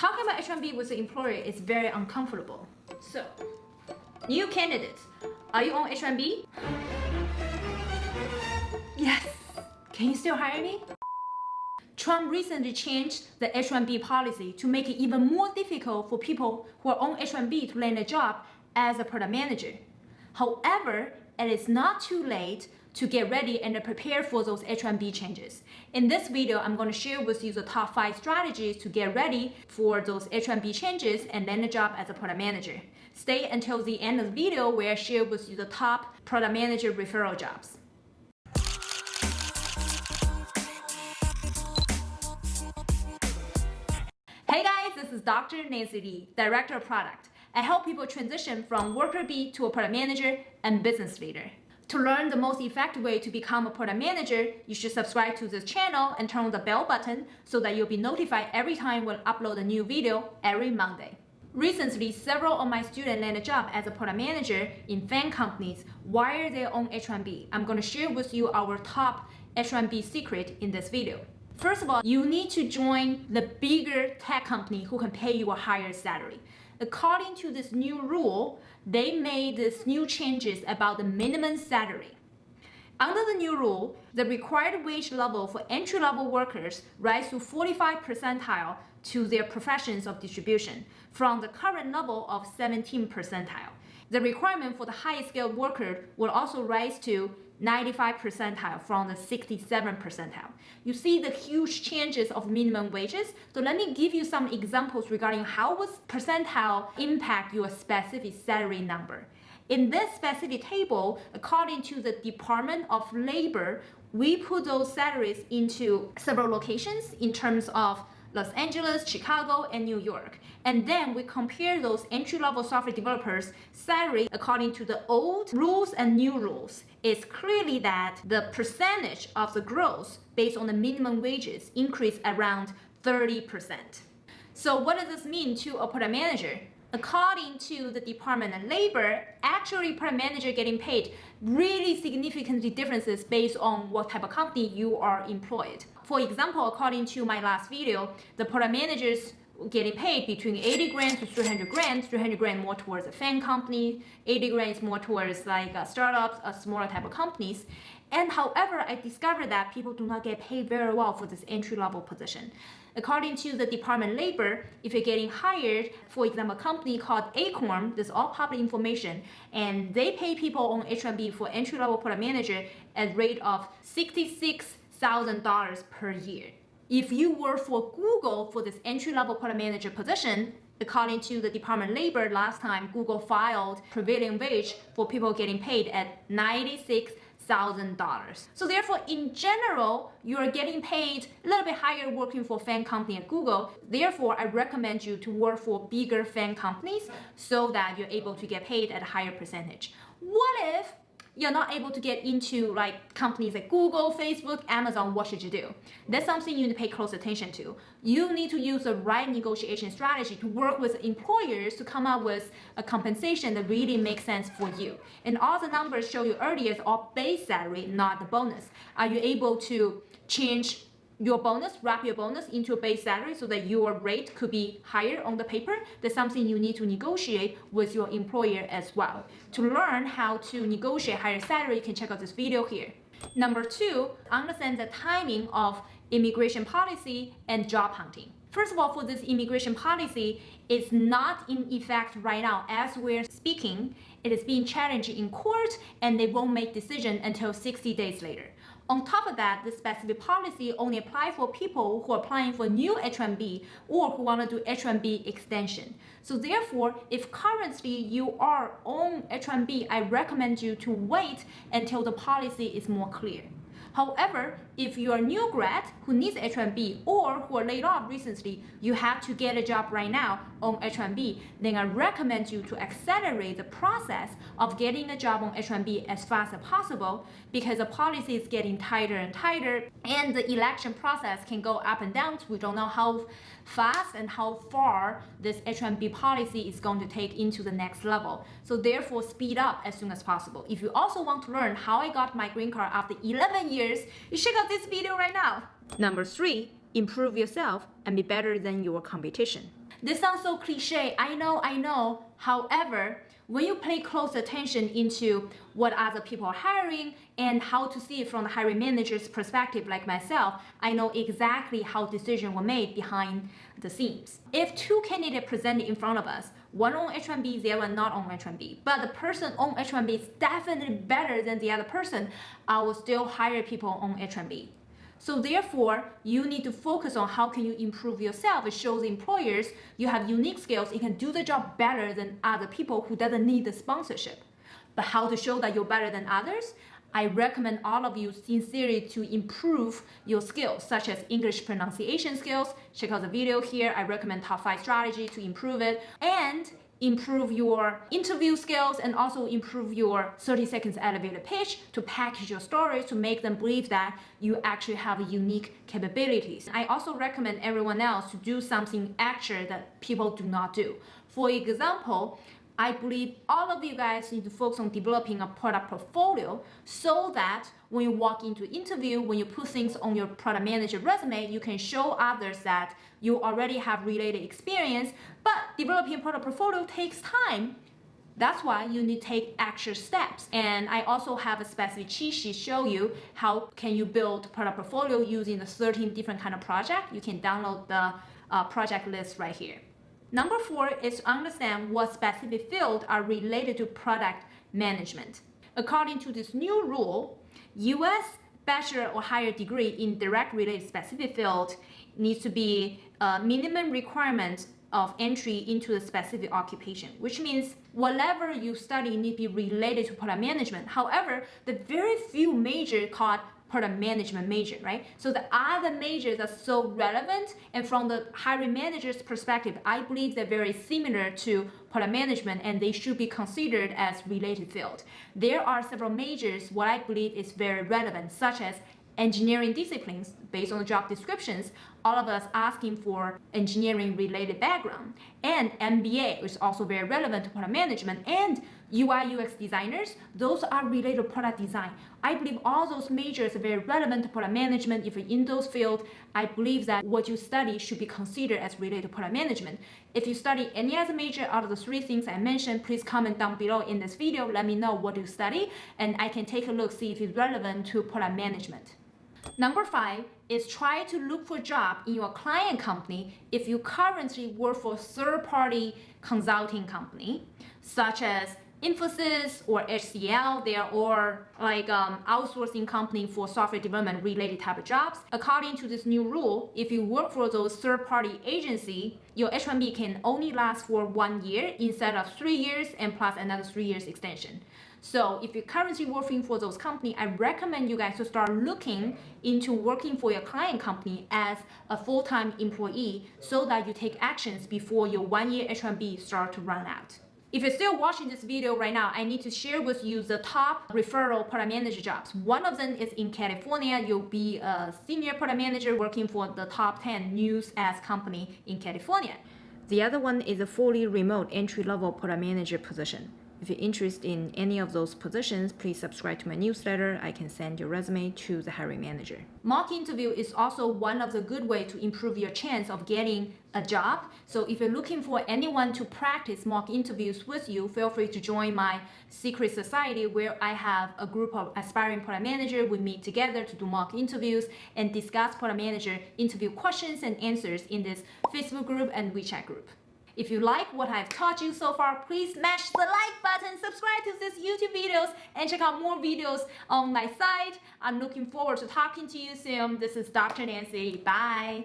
talking about H1B with the employer is very uncomfortable. So, new candidates, are you on H1B? Yes. Can you still hire me? Trump recently changed the H-1B policy to make it even more difficult for people who are on H-1B to land a job as a product manager. However, it is not too late to get ready and prepare for those H-1B changes. In this video, I'm going to share with you the top 5 strategies to get ready for those H-1B changes and land a job as a product manager. Stay until the end of the video where I share with you the top product manager referral jobs. Hey guys, this is Dr. Nancy Lee, Director of Product. I help people transition from worker bee to a product manager and business leader. To learn the most effective way to become a product manager, you should subscribe to this channel and turn on the bell button so that you'll be notified every time we upload a new video every Monday. Recently, several of my students landed a job as a product manager in FAANG companies while they're on H1B. I'm going to share with you our top H1B secret in this video. First of all, you need to join the bigger tech company who can pay you a higher salary. According to this new rule, they made these new changes about the minimum salary. Under the new rule, the required wage level for entry-level workers rise to 45 percentile to their professions of distribution from the current level of 17 percentile. The requirement for the highest skilled worker will also rise to 95 percentile from the 67 percentile. You see the huge changes of minimum wages. So let me give you some examples regarding how will percentile impact your specific salary number. In this specific table, according to the Department of Labor, we put those salaries into several locations in terms of Los Angeles, Chicago, and New York. And then we compare those entry-level software developers' salary according to the old rules and new rules. It's clearly that the percentage of the growth based on the minimum wages increased around 30%. So what does this mean to a product manager? According to the Department of Labor, actually per manager getting paid really significantly differences based on what type of company you are employed. For example, according to my last video, the product managers getting paid between 80 grand to 300 grand, 300 grand more towards a FAANG company, 80 grand is more towards like uh, startups, a smaller type of companies. And however, I discovered that people do not get paid very well for this entry-level position. According to the Department Labor, if you're getting hired, for example, a company called Acorn, this is all public information, and they pay people on H1B for entry-level product manager at rate of $66,000 per year. If you work for Google for this entry-level product manager position, according to the Department of Labor, last time Google filed prevailing wage for people getting paid at 96 thousand dollars. So therefore, in general, you are getting paid a little bit higher working for FAANG company at Google. Therefore, I recommend you to work for bigger FAANG companies so that you're able to get paid at a higher percentage. What if you're not able to get into like companies like Google, Facebook, Amazon, what should you do? That's something you need to pay close attention to. You need to use the right negotiation strategy to work with employers to come up with a compensation that really makes sense for you. And all the numbers show you earlier is all base salary, not the bonus. Are you able to change your bonus, wrap your bonus into a base salary so that your rate could be higher on the paper. That's something you need to negotiate with your employer as well. To learn how to negotiate higher salary, you can check out this video here. Number two, understand the timing of immigration policy and job hunting. First of all, for this immigration policy, it's not in effect right now as we're speaking. It is being challenged in court and they won't make decision until 60 days later. On top of that, the specific policy only apply for people who are applying for new H-1B or who want to do H-1B extension. So therefore, if currently you are on H-1B, I recommend you to wait until the policy is more clear. However, if you're a new grad who needs H-1B or who are laid off recently, you have to get a job right now on H-1B, then I recommend you to accelerate the process of getting a job on H-1B as fast as possible because the policy is getting tighter and tighter and the election process can go up and down. We don't know how fast and how far this H1B policy is going to take into the next level. So therefore speed up as soon as possible. If you also want to learn how I got my green card after 11 years, you check out this video right now. Number three, improve yourself and be better than your competition. This sounds so cliche. I know, I know. However, when you pay close attention into what other people are hiring and how to see it from the hiring manager's perspective like myself, I know exactly how decisions were made behind the scenes. If two candidates presented in front of us, one on H1B, the other not on H1B, but the person on H1B is definitely better than the other person, I will still hire people on H1B. So therefore, you need to focus on how can you improve yourself. It shows employers you have unique skills, you can do the job better than other people who doesn't need the sponsorship. But how to show that you're better than others? I recommend all of you sincerely to improve your skills, such as English pronunciation skills. Check out the video here. I recommend top five strategy to improve it. And improve your interview skills and also improve your 30 seconds elevator pitch to package your stories to make them believe that you actually have unique capabilities. I also recommend everyone else to do something extra that people do not do. For example, I believe all of you guys need to focus on developing a product portfolio so that when you walk into interview, when you put things on your product manager resume, you can show others that you already have related experience, but developing product portfolio takes time. That's why you need to take extra steps. And I also have a specific cheat sheet show you how can you build product portfolio using the 13 different kind of project. You can download the uh, project list right here. Number four is to understand what specific fields are related to product management. According to this new rule, US bachelor or higher degree in direct related specific field needs to be a minimum requirement of entry into the specific occupation, which means whatever you study need to be related to product management. However, the very few major called product management major, right? So the other majors are so relevant and from the hiring manager's perspective, I believe they're very similar to product management and they should be considered as related field. There are several majors what I believe is very relevant such as engineering disciplines based on the job descriptions, all of us asking for engineering related background. And MBA is also very relevant to product management and UI UX designers, those are related to product design. I believe all those majors are very relevant to product management. If you're in those fields, I believe that what you study should be considered as related to product management. If you study any other major out of the three things I mentioned, please comment down below in this video. Let me know what you study and I can take a look, see if it's relevant to product management. Number five is try to look for a job in your client company if you currently work for third-party consulting company, such as Infosys or HCL, they are all like um, outsourcing company for software development related type of jobs. According to this new rule, if you work for those third-party agency, your H-1B can only last for one year instead of three years and plus another three years extension. So if you're currently working for those company, I recommend you guys to start looking into working for your client company as a full-time employee so that you take actions before your one-year H-1B start to run out. If you're still watching this video right now, I need to share with you the top referral product manager jobs. One of them is in California. You'll be a senior product manager working for the top 10 news ads company in California. The other one is a fully remote entry-level product manager position. If you're interested in any of those positions, please subscribe to my newsletter. I can send your resume to the hiring manager. Mock interview is also one of the good way to improve your chance of getting a job. So if you're looking for anyone to practice mock interviews with you, feel free to join my secret society where I have a group of aspiring product manager. We meet together to do mock interviews and discuss product manager interview questions and answers in this Facebook group and WeChat group. If you like what I've taught you so far, please smash the like button, subscribe to these YouTube videos, and check out more videos on my site. I'm looking forward to talking to you soon. This is Dr. Nancy. Bye.